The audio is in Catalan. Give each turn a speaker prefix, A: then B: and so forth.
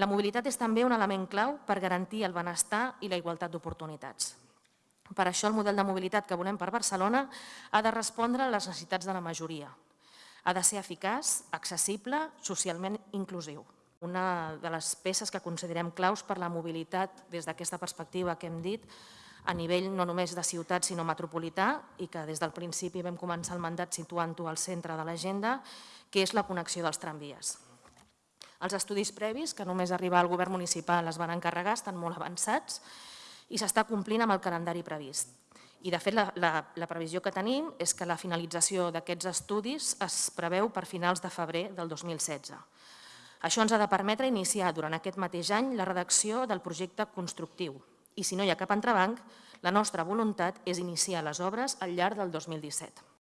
A: La mobilitat és també un element clau per garantir el benestar i la igualtat d'oportunitats. Per això el model de mobilitat que volem per Barcelona ha de respondre a les necessitats de la majoria. Ha de ser eficaç, accessible, socialment inclusiu. Una de les peces que considerem claus per la mobilitat des d'aquesta perspectiva que hem dit a nivell no només de ciutat sinó metropolità i que des del principi vam començar el mandat situant-ho al centre de l'agenda, que és la connexió dels tramvies. Els estudis previs, que només arribar al govern municipal es van encarregar, estan molt avançats i s'està complint amb el calendari previst. I, de fet, la, la, la previsió que tenim és que la finalització d'aquests estudis es preveu per finals de febrer del 2016. Això ens ha de permetre iniciar durant aquest mateix any la redacció del projecte constructiu, i si no hi ha cap entrebanc, la nostra voluntat és iniciar les obres al llarg del 2017.